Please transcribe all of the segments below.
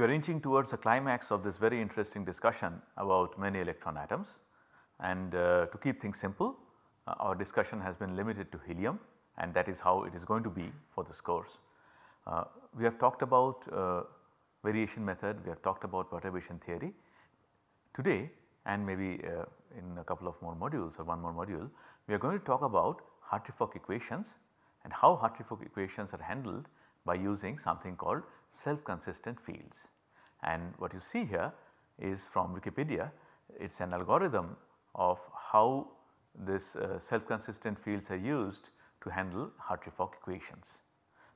We are inching towards the climax of this very interesting discussion about many electron atoms and uh, to keep things simple uh, our discussion has been limited to helium and that is how it is going to be for this course. Uh, we have talked about uh, variation method, we have talked about perturbation theory. Today and maybe uh, in a couple of more modules or one more module, we are going to talk about Hartree-Fock equations and how Hartree-Fock equations are handled by using something called self consistent fields. And what you see here is from Wikipedia, it is an algorithm of how this uh, self consistent fields are used to handle Hartree-Fock equations.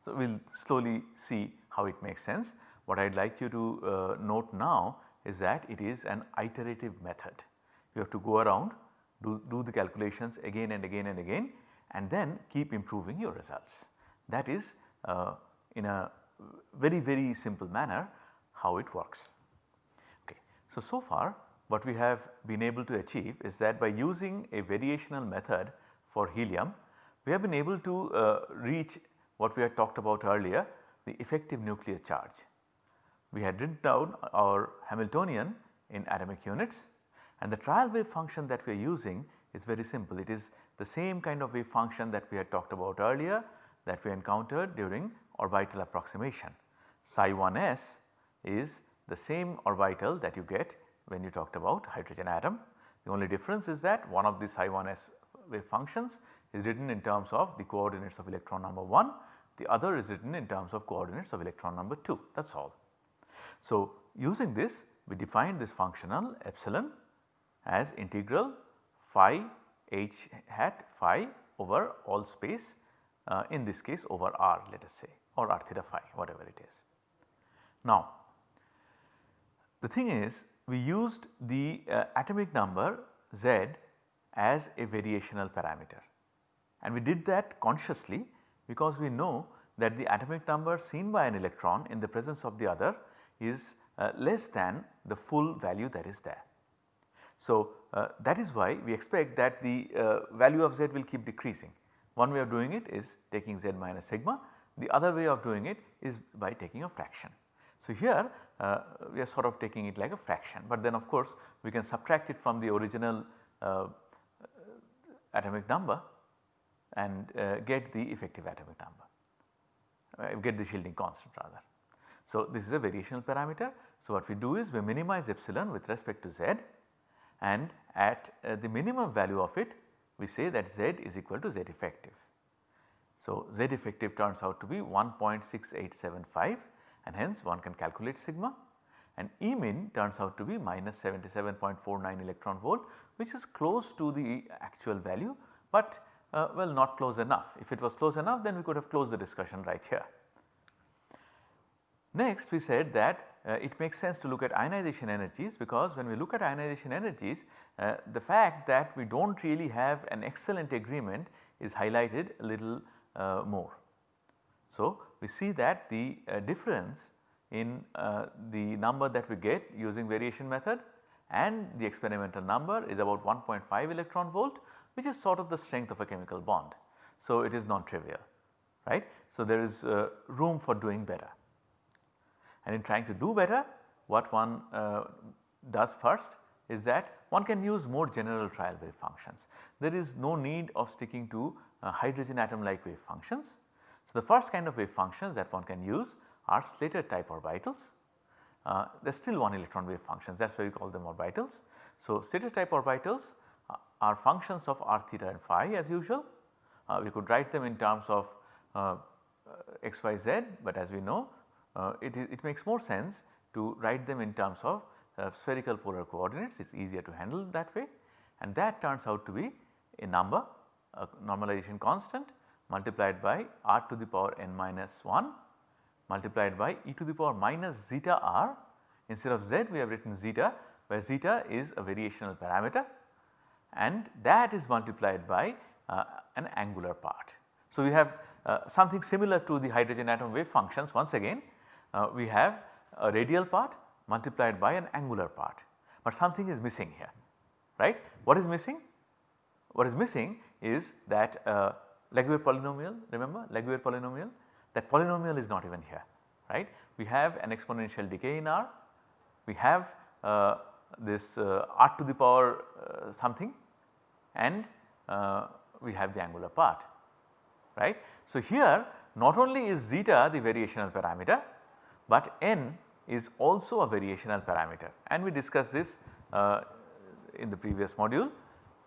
So, we will slowly see how it makes sense. What I would like you to uh, note now is that it is an iterative method. You have to go around do, do the calculations again and again and again and then keep improving your results. That is uh, in a very very simple manner how it works. Okay. So, so far what we have been able to achieve is that by using a variational method for helium we have been able to uh, reach what we had talked about earlier the effective nuclear charge. We had written down our Hamiltonian in atomic units and the trial wave function that we are using is very simple. It is the same kind of wave function that we had talked about earlier that we encountered during orbital approximation. Psi 1s is the same orbital that you get when you talked about hydrogen atom. The only difference is that one of the psi 1s wave functions is written in terms of the coordinates of electron number 1, the other is written in terms of coordinates of electron number 2 that is all. So, using this we define this functional epsilon as integral phi h hat phi over all space uh, in this case over r let us say or r theta phi whatever it is. Now the thing is we used the uh, atomic number z as a variational parameter and we did that consciously because we know that the atomic number seen by an electron in the presence of the other is uh, less than the full value that is there. So, uh, that is why we expect that the uh, value of z will keep decreasing. One way of doing it is taking z minus sigma, the other way of doing it is by taking a fraction. So, here uh, we are sort of taking it like a fraction, but then of course we can subtract it from the original uh, atomic number and uh, get the effective atomic number, uh, get the shielding constant rather. So, this is a variational parameter. So, what we do is we minimize epsilon with respect to z and at uh, the minimum value of it we say that z is equal to z effective. So, z effective turns out to be 1.6875 and hence one can calculate sigma and E min turns out to be minus 77.49 electron volt which is close to the actual value, but uh, well not close enough. If it was close enough then we could have closed the discussion right here. Next we said that uh, it makes sense to look at ionization energies because when we look at ionization energies uh, the fact that we do not really have an excellent agreement is highlighted a little more. So, we see that the uh, difference in uh, the number that we get using variation method and the experimental number is about 1.5 electron volt which is sort of the strength of a chemical bond. So, it is non-trivial right. So, there is uh, room for doing better and in trying to do better what one uh, does first is that one can use more general trial wave functions. There is no need of sticking to uh, hydrogen atom like wave functions. So, the first kind of wave functions that one can use are Slater type orbitals. Uh, there is still one electron wave functions that is why we call them orbitals. So, Slater type orbitals uh, are functions of r theta and phi as usual. Uh, we could write them in terms of uh, x, y, z, but as we know uh, it, it makes more sense to write them in terms of uh, spherical polar coordinates it is easier to handle that way. And that turns out to be a number a normalization constant multiplied by r to the power n minus 1 multiplied by e to the power minus zeta r. Instead of z we have written zeta where zeta is a variational parameter and that is multiplied by uh, an angular part. So, we have uh, something similar to the hydrogen atom wave functions. Once again uh, we have a radial part multiplied by an angular part, but something is missing here right. What is missing? What is missing is that uh, Laguerre polynomial remember Laguerre polynomial that polynomial is not even here right. We have an exponential decay in R, we have uh, this uh, r to the power uh, something and uh, we have the angular part right. So, here not only is zeta the variational parameter, but n is also a variational parameter and we discussed this uh, in the previous module.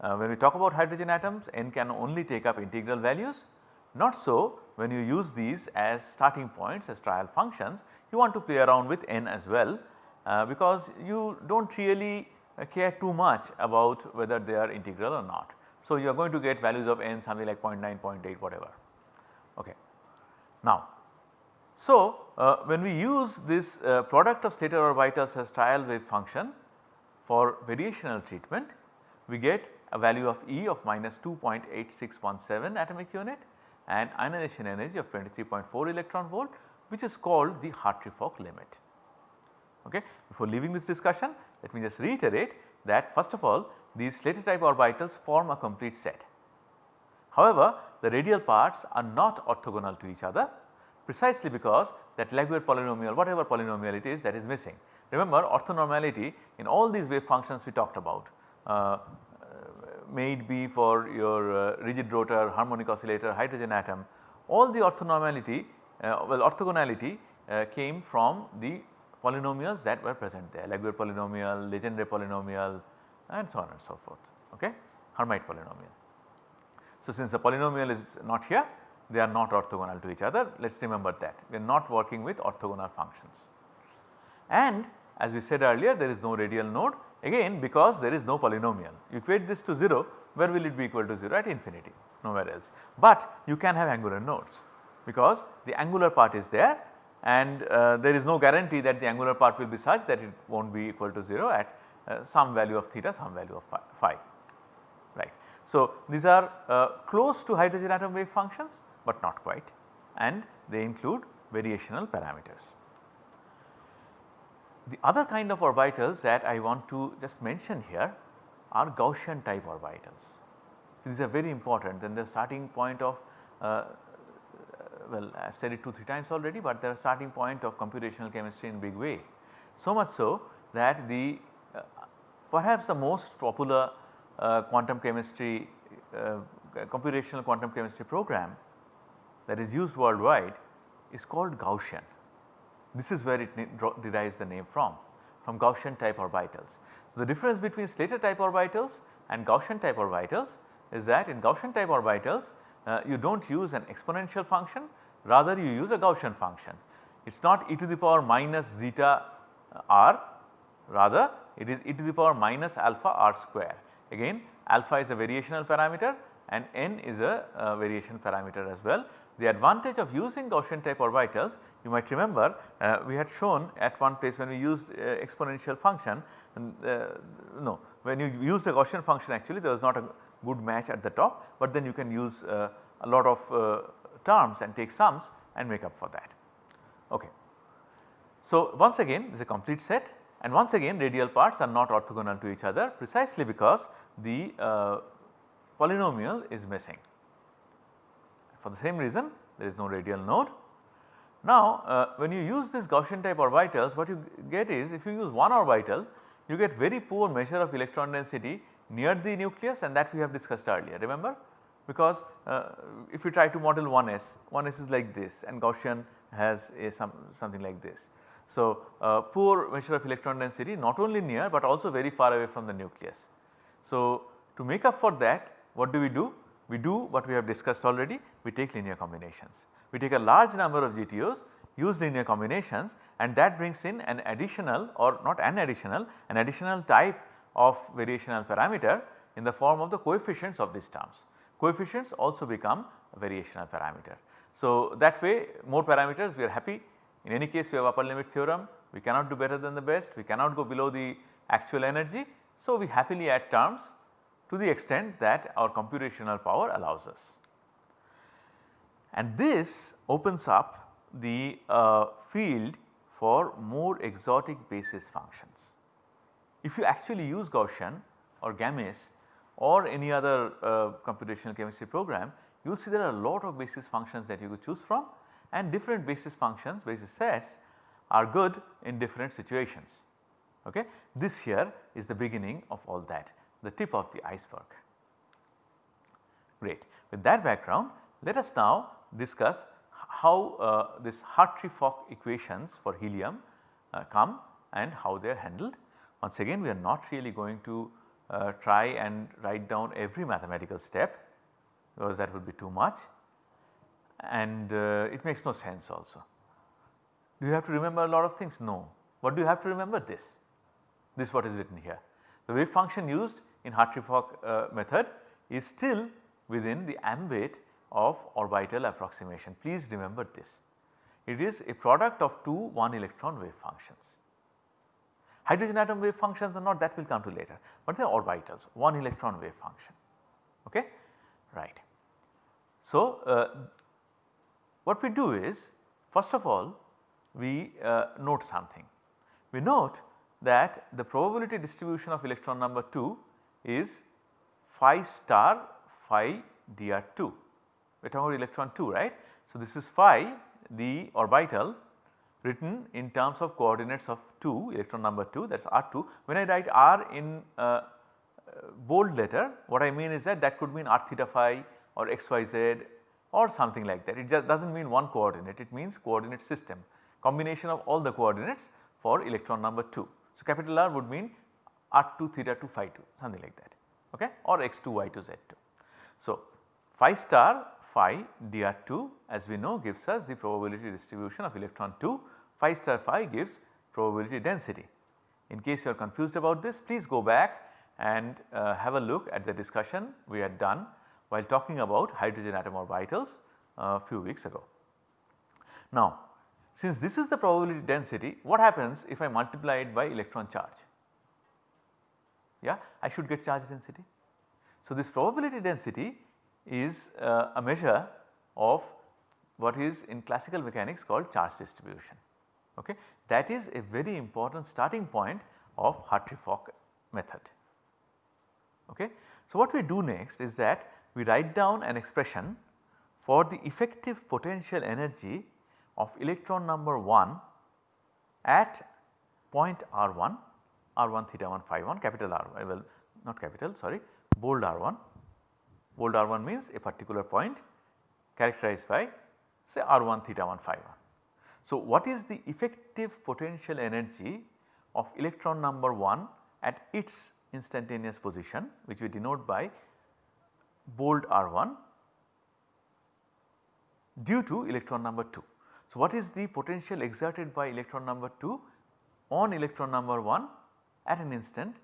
Uh, when we talk about hydrogen atoms n can only take up integral values not so when you use these as starting points as trial functions you want to play around with n as well uh, because you do not really care too much about whether they are integral or not. So, you are going to get values of n something like 0 0.9, 0 0.8 whatever. Okay. Now, so uh, when we use this uh, product of Slater orbitals as trial wave function for variational treatment, we get a value of E of minus 2.8617 atomic unit and ionization energy of 23.4 electron volt which is called the Hartree-Fock limit. Okay. Before leaving this discussion let me just reiterate that first of all these Slater type orbitals form a complete set. However, the radial parts are not orthogonal to each other precisely because that Laguerre polynomial whatever polynomial it is that is missing. Remember orthonormality in all these wave functions we talked about uh, may it be for your uh, rigid rotor, harmonic oscillator, hydrogen atom all the orthonormality uh, well orthogonality uh, came from the polynomials that were present there Laguerre polynomial, Legendre polynomial and so on and so forth okay Hermite polynomial. So, since the polynomial is not here they are not orthogonal to each other let us remember that we are not working with orthogonal functions. And as we said earlier there is no radial node again because there is no polynomial you equate this to 0 where will it be equal to 0 at infinity nowhere else. But you can have angular nodes because the angular part is there and uh, there is no guarantee that the angular part will be such that it will not be equal to 0 at uh, some value of theta some value of phi, phi right. So, these are uh, close to hydrogen atom wave functions but not quite and they include variational parameters. The other kind of orbitals that I want to just mention here are Gaussian type orbitals. So, these are very important and the starting point of uh, well I have said it 2 3 times already, but they are starting point of computational chemistry in big way. So much so that the uh, perhaps the most popular uh, quantum chemistry uh, computational quantum chemistry program that is used worldwide is called Gaussian. This is where it derives the name from, from Gaussian type orbitals. So, the difference between Slater type orbitals and Gaussian type orbitals is that in Gaussian type orbitals uh, you do not use an exponential function rather you use a Gaussian function. It is not e to the power minus zeta uh, r rather it is e to the power minus alpha r square. Again alpha is a variational parameter and n is a uh, variation parameter as well. The advantage of using Gaussian type orbitals you might remember uh, we had shown at one place when we used uh, exponential function uh, no when you use the Gaussian function actually there was not a good match at the top, but then you can use uh, a lot of uh, terms and take sums and make up for that. Okay. So, once again this is a complete set and once again radial parts are not orthogonal to each other precisely because the uh, polynomial is missing. For the same reason there is no radial node. Now uh, when you use this Gaussian type orbitals what you get is if you use one orbital you get very poor measure of electron density near the nucleus and that we have discussed earlier remember because uh, if you try to model 1s, 1s is like this and Gaussian has a some something like this. So, uh, poor measure of electron density not only near but also very far away from the nucleus. So, to make up for that what do we do? We do what we have discussed already we take linear combinations. We take a large number of GTOs use linear combinations and that brings in an additional or not an additional an additional type of variational parameter in the form of the coefficients of these terms. Coefficients also become a variational parameter. So, that way more parameters we are happy in any case we have upper limit theorem we cannot do better than the best we cannot go below the actual energy. So, we happily add terms to the extent that our computational power allows us. And this opens up the uh, field for more exotic basis functions. If you actually use Gaussian or GAMESS or any other uh, computational chemistry program, you will see there are a lot of basis functions that you could choose from and different basis functions, basis sets are good in different situations. Okay. This here is the beginning of all that the tip of the iceberg. Great. With that background let us now discuss how uh, this Hartree-Fock equations for helium uh, come and how they are handled. Once again we are not really going to uh, try and write down every mathematical step because that would be too much and uh, it makes no sense also. Do you have to remember a lot of things? No. What do you have to remember? This. This what is written here. The wave function used in Hartree-Fock uh, method is still within the ambit of orbital approximation. Please remember this. It is a product of two 1 electron wave functions. Hydrogen atom wave functions or not that will come to later, but they are orbitals 1 electron wave function ok right. So, uh, what we do is first of all we uh, note something. We note that the probability distribution of electron number 2 is phi star phi dr2 we are talking about electron 2 right. So, this is phi the orbital written in terms of coordinates of 2 electron number 2 that is r2. When I write r in uh, uh, bold letter what I mean is that that could mean r theta phi or xyz or something like that. It just does not mean one coordinate it means coordinate system combination of all the coordinates for electron number 2. So, capital R would mean r2 theta 2 phi 2 something like that okay or x2 y2 z2. So, phi star phi dr2 as we know gives us the probability distribution of electron 2 phi star phi gives probability density. In case you are confused about this please go back and uh, have a look at the discussion we had done while talking about hydrogen atom orbitals a uh, few weeks ago. Now since this is the probability density what happens if I multiply it by electron charge? Yeah I should get charge density. So this probability density is uh, a measure of what is in classical mechanics called charge distribution. Okay. That is a very important starting point of Hartree-Fock method. Okay. So, what we do next is that we write down an expression for the effective potential energy of electron number 1 at point r1, r1 theta 1 phi 1 capital R well not capital sorry bold r1 bold r1 means a particular point characterized by say r1 theta 1 phi 1. So, what is the effective potential energy of electron number 1 at its instantaneous position which we denote by bold r1 due to electron number 2. So, what is the potential exerted by electron number 2 on electron number 1 at an instant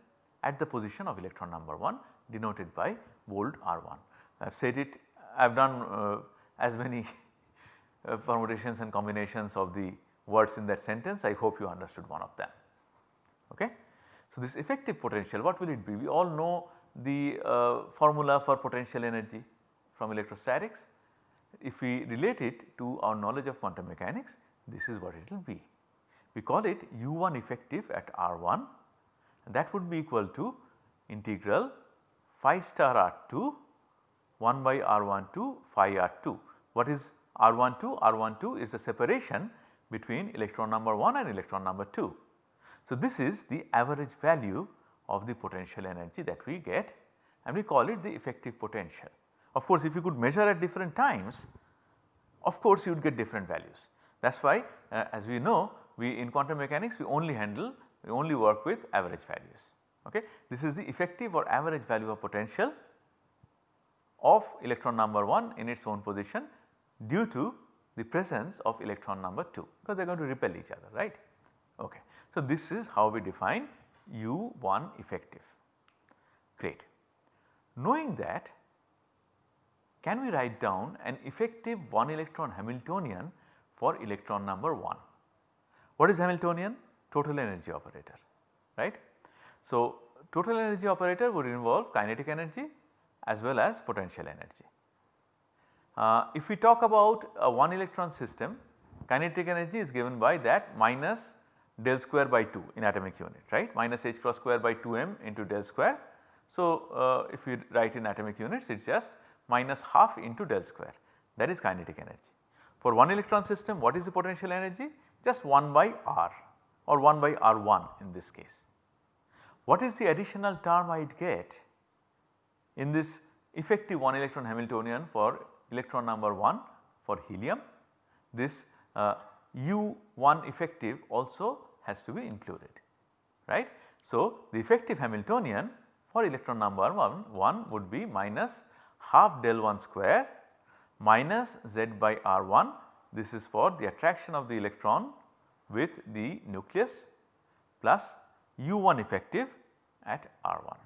at the position of electron number 1 denoted by bold R1. I have said it I have done uh, as many uh, permutations and combinations of the words in that sentence I hope you understood one of them. Okay. So, this effective potential what will it be? We all know the uh, formula for potential energy from electrostatics. If we relate it to our knowledge of quantum mechanics this is what it will be. We call it u1 effective at r1 and that would be equal to integral phi star r2 1 by r12 phi r2. What is r12? r12 is the separation between electron number 1 and electron number 2. So, this is the average value of the potential energy that we get and we call it the effective potential. Of course, if you could measure at different times of course you would get different values. That is why uh, as we know we in quantum mechanics we only handle we only work with average values. Okay. This is the effective or average value of potential of electron number 1 in its own position due to the presence of electron number 2 because they are going to repel each other right. Okay. So, this is how we define U1 effective great. Knowing that can we write down an effective 1 electron Hamiltonian for electron number 1. What is Hamiltonian? Total energy operator right. So, total energy operator would involve kinetic energy as well as potential energy. Uh, if we talk about a 1 electron system kinetic energy is given by that minus del square by 2 in atomic unit right minus h cross square by 2 m into del square. So, uh, if we write in atomic units it is just minus half into del square that is kinetic energy. For 1 electron system what is the potential energy just 1 by r or 1 by r1 in this case. What is the additional term I would get in this effective 1 electron Hamiltonian for electron number 1 for helium this uh, U1 effective also has to be included right. So, the effective Hamiltonian for electron number 1, 1 would be minus half del 1 square minus z by r1 this is for the attraction of the electron with the nucleus plus u1 effective at r1.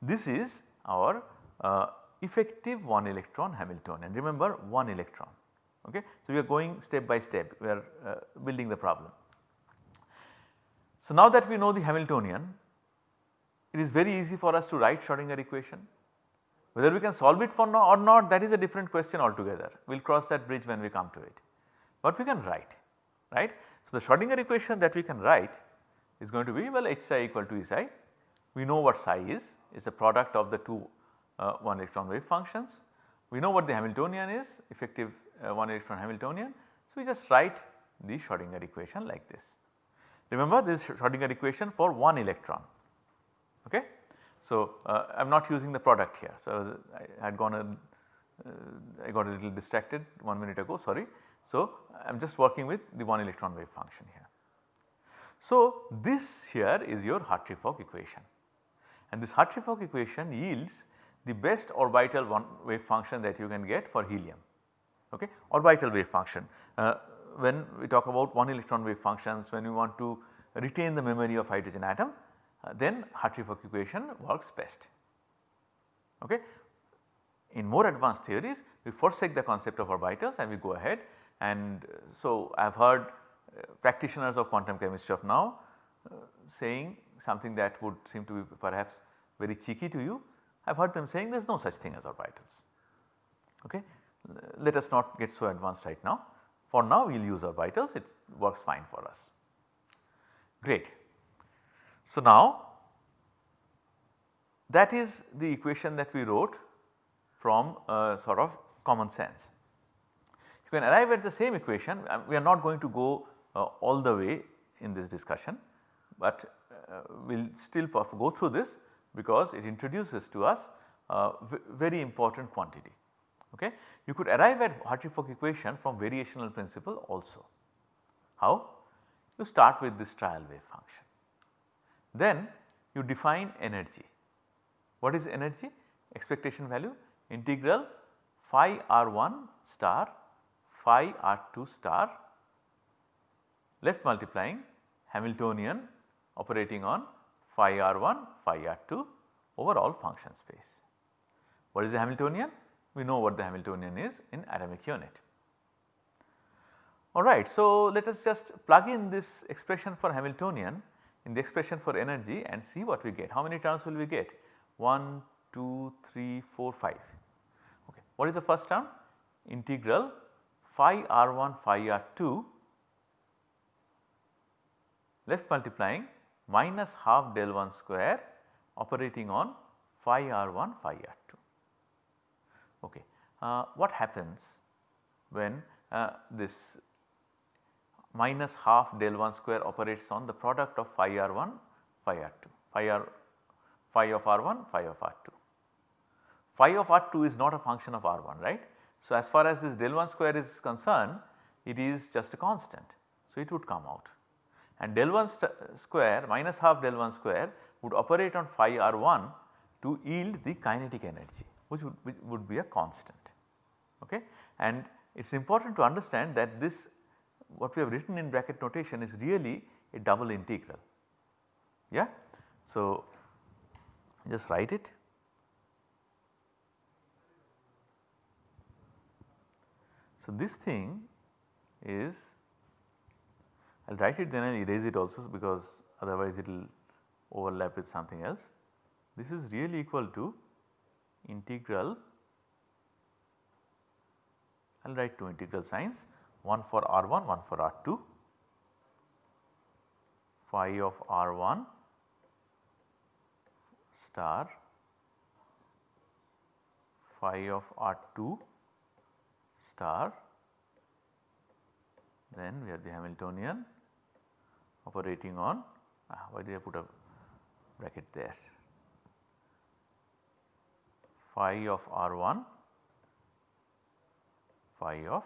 This is our uh, effective 1 electron Hamiltonian remember 1 electron ok. So, we are going step by step we are uh, building the problem. So, now that we know the Hamiltonian it is very easy for us to write Schrodinger equation whether we can solve it for now or not that is a different question altogether we will cross that bridge when we come to it. But we can write right. So, the Schrodinger equation that we can write is going to be well h psi equal to E psi we know what psi is is the product of the two uh, 1 electron wave functions. We know what the Hamiltonian is effective uh, 1 electron Hamiltonian. So, we just write the Schrodinger equation like this. Remember this Schrodinger equation for 1 electron okay. So, uh, I am not using the product here. So, I, was, I had gone a, uh, I got a little distracted 1 minute ago sorry. So, I am just working with the 1 electron wave function here. So, this here is your Hartree-Fock equation and this Hartree-Fock equation yields the best orbital one wave function that you can get for helium okay orbital wave function. Uh, when we talk about one electron wave functions when we want to retain the memory of hydrogen atom uh, then Hartree-Fock equation works best. Okay. In more advanced theories we forsake the concept of orbitals and we go ahead and uh, so I have heard uh, practitioners of quantum chemistry of now uh, saying something that would seem to be perhaps very cheeky to you. I have heard them saying there is no such thing as orbitals. Okay. Let us not get so advanced right now. For now we will use orbitals it works fine for us. Great. So, now that is the equation that we wrote from a sort of common sense. You can arrive at the same equation uh, we are not going to go uh, all the way in this discussion, but uh, we will still go through this because it introduces to us a very important quantity. Okay. You could arrive at Hartree-Fock equation from variational principle also. How? You start with this trial wave function. Then you define energy. What is energy? Expectation value integral phi r1 star phi r2 star left multiplying Hamiltonian operating on phi r1 phi r2 over all function space. What is the Hamiltonian? We know what the Hamiltonian is in atomic unit. Alright, so let us just plug in this expression for Hamiltonian in the expression for energy and see what we get. How many terms will we get? 1, 2, 3, 4, 5. Okay. What is the first term? Integral phi r1 phi r2 left multiplying minus half del 1 square operating on phi r1 phi r2. Okay. Uh, what happens when uh, this minus half del 1 square operates on the product of phi r1 phi r2 phi r phi of r1 phi of r2. Phi of r2 is not a function of r1 right. So, as far as this del 1 square is concerned it is just a constant. So, it would come out and del 1 square minus half del 1 square would operate on phi r1 to yield the kinetic energy which would, which would be a constant. Okay? And it is important to understand that this what we have written in bracket notation is really a double integral. Yeah? So, just write it. So, this thing is I will write it then I will erase it also because otherwise it will overlap with something else. This is really equal to integral I will write two integral signs one for R1 one for R2 phi of R1 star phi of R2 star then we have the Hamiltonian operating on uh, why did I put a bracket there? Phi of R1 phi of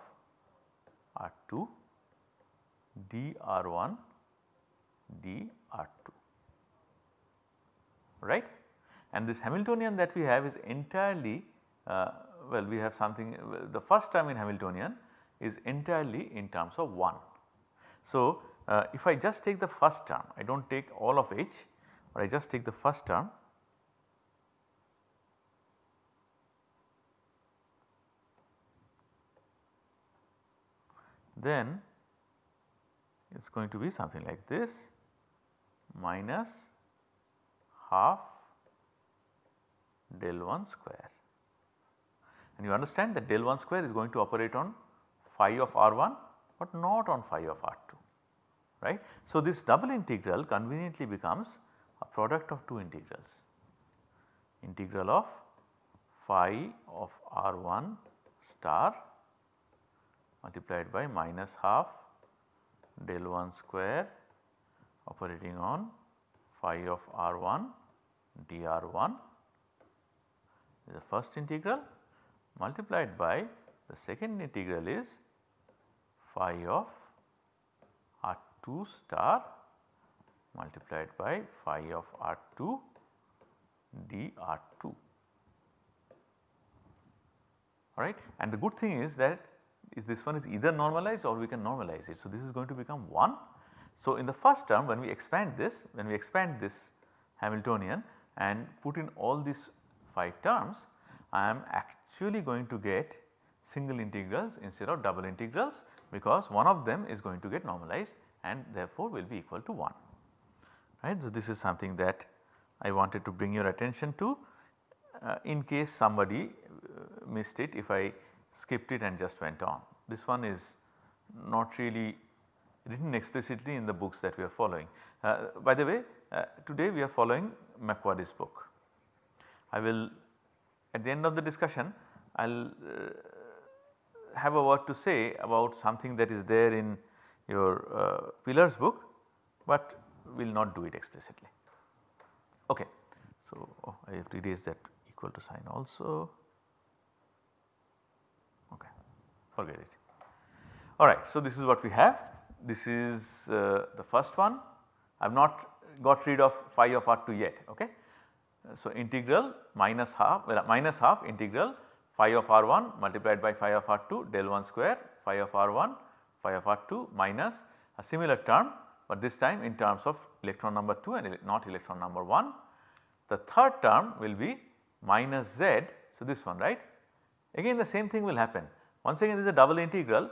R2 dr1 dr2 right and this Hamiltonian that we have is entirely uh, well we have something the first term in Hamiltonian is entirely in terms of 1. So, uh, if I just take the first term I do not take all of h but I just take the first term then it is going to be something like this minus half del 1 square and you understand that del 1 square is going to operate on phi of r1 but not on phi of r2 right. So, this double integral conveniently becomes a product of two integrals integral of phi of r1 star multiplied by minus half del 1 square operating on phi of r1 dr1 is the first integral multiplied by the second integral is phi of r2 star multiplied by phi of r2 dr2 alright. And the good thing is that is this one is either normalized or we can normalize it. So, this is going to become 1. So, in the first term when we expand this when we expand this Hamiltonian and put in all these 5 terms I am actually going to get single integrals instead of double integrals because one of them is going to get normalized and therefore will be equal to 1 right. So, this is something that I wanted to bring your attention to uh, in case somebody uh, missed it if I skipped it and just went on. This one is not really written explicitly in the books that we are following. Uh, by the way uh, today we are following McQuarrie's book. I will at the end of the discussion I will uh, have a word to say about something that is there in your uh, pillars book, but will not do it explicitly. Okay. So, oh, I have to erase that equal to sign also okay forget it. Alright, so this is what we have this is uh, the first one I have not got rid of phi of r2 yet okay. So, integral minus half well minus half integral phi of r1 multiplied by phi of r2 del 1 square phi of r1 phi of r2 minus a similar term but this time in terms of electron number 2 and not electron number 1. The third term will be minus z. So, this one right again the same thing will happen once again this is a double integral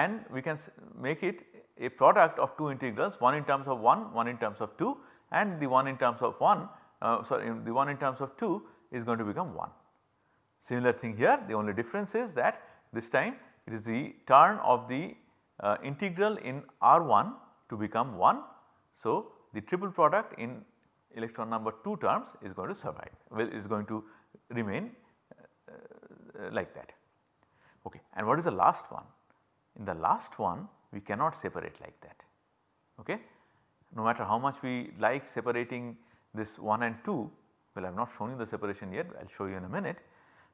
and we can make it a product of two integrals one in terms of 1 one in terms of 2 and the one in terms of 1 uh, sorry the one in terms of 2 is going to become 1. Similar thing here the only difference is that this time it is the turn of the uh, integral in R1 to become 1. So, the triple product in electron number 2 terms is going to survive well is going to remain uh, uh, like that. Okay. And what is the last one? In the last one we cannot separate like that. Okay. No matter how much we like separating this 1 and 2 well I have not shown you the separation yet I will show you in a minute.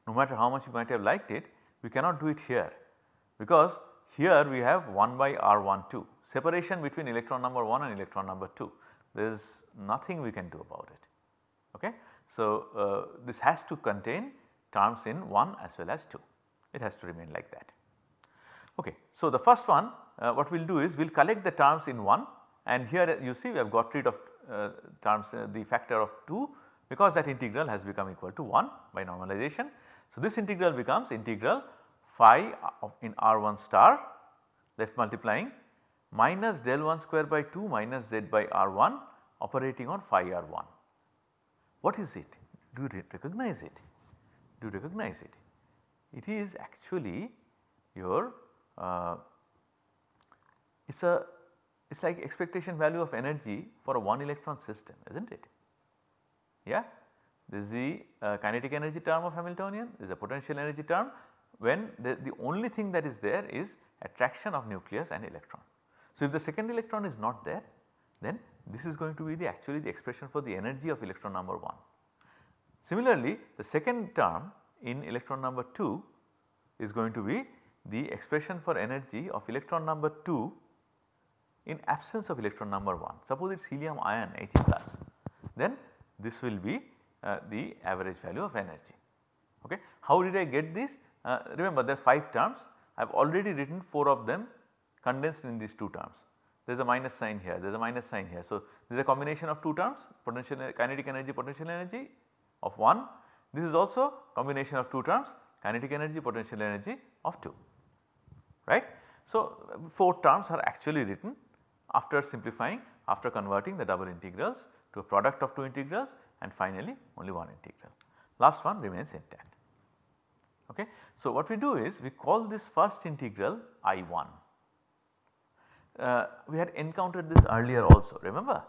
No matter how much you might have liked it we cannot do it here because here we have 1 by R12 separation between electron number 1 and electron number 2 there is nothing we can do about it. Okay. So, uh, this has to contain terms in 1 as well as 2 it has to remain like that. Okay. So, the first one uh, what we will do is we will collect the terms in 1 and here you see we have got rid of uh, terms uh, the factor of 2 because that integral has become equal to 1 by normalization. So, this integral becomes integral phi of in R1 star left multiplying minus del 1 square by 2 minus z by R1 operating on phi R1. What is it? Do you recognize it? Do you recognize it? It is actually your uh, it is a it is like expectation value of energy for a 1 electron system is not it? Yeah. This is the uh, kinetic energy term of Hamiltonian, this is a potential energy term when the, the only thing that is there is attraction of nucleus and electron. So, if the second electron is not there then this is going to be the actually the expression for the energy of electron number 1. Similarly, the second term in electron number 2 is going to be the expression for energy of electron number 2 in absence of electron number 1. Suppose it is helium ion He plus then this will be uh, the average value of energy. Okay. How did I get this? Uh, remember there are 5 terms I have already written 4 of them condensed in these 2 terms. There is a minus sign here, there is a minus sign here. So, this is a combination of 2 terms potential kinetic energy potential energy of 1. This is also combination of 2 terms kinetic energy potential energy of 2 right. So, 4 terms are actually written after simplifying after converting the double integrals to a product of 2 integrals and finally only one integral. Last one remains intact. Okay. So, what we do is we call this first integral I1. Uh, we had encountered this earlier also remember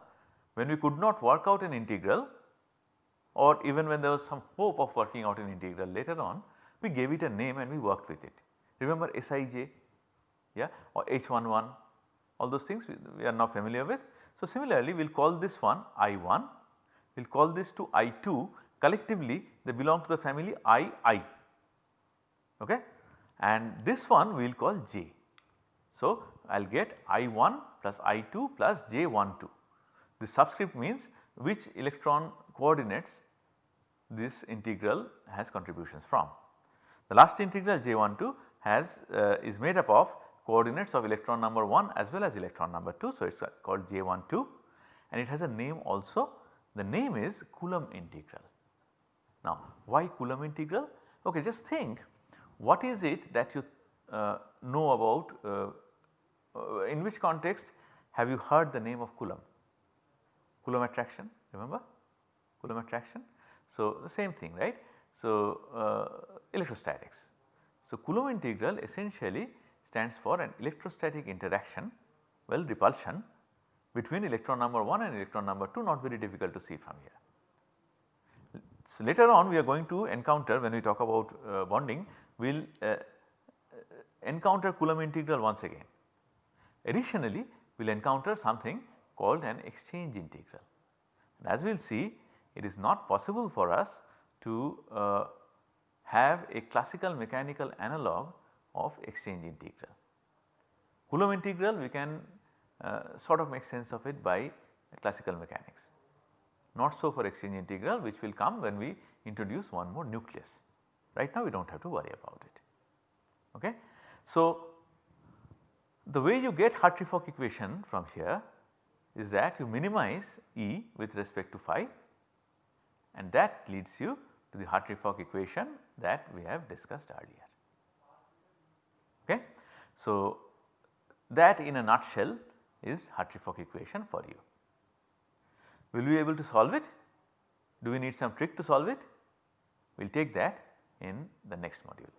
when we could not work out an integral or even when there was some hope of working out an integral later on we gave it a name and we worked with it. Remember Sij yeah or H11 all those things we, we, are now familiar with. So, similarly we will call this one I1, we will call this to I2 collectively they belong to the family II okay and this one we will call J. So, I will get I1 plus I2 plus J12. The subscript means which electron coordinates this integral has contributions from. The last integral J12 has uh, is made up of coordinates of electron number 1 as well as electron number 2. So, it is called J12 and it has a name also the name is Coulomb integral. Now why Coulomb integral? Okay, just think what is it that you uh, know about uh, uh, in which context have you heard the name of Coulomb? Coulomb attraction remember Coulomb attraction. So, the same thing right. So, uh, electrostatics. So, Coulomb integral essentially stands for an electrostatic interaction well repulsion between electron number 1 and electron number 2 not very difficult to see from here. So, later on we are going to encounter when we talk about uh, bonding we will uh, encounter Coulomb integral once again. Additionally we will encounter something called an exchange integral. And as we will see it is not possible for us to uh, have a classical mechanical analog of exchange integral. Coulomb integral we can uh, sort of make sense of it by classical mechanics. Not so for exchange integral which will come when we introduce one more nucleus. Right now we do not have to worry about it. Okay. So, the way you get Hartree-Fock equation from here is that you minimize E with respect to phi and that leads you to the Hartree-Fock equation that we have discussed earlier. Okay. So, that in a nutshell is Hartree-Fock equation for you. Will we be able to solve it? Do we need some trick to solve it? We will take that in the next module.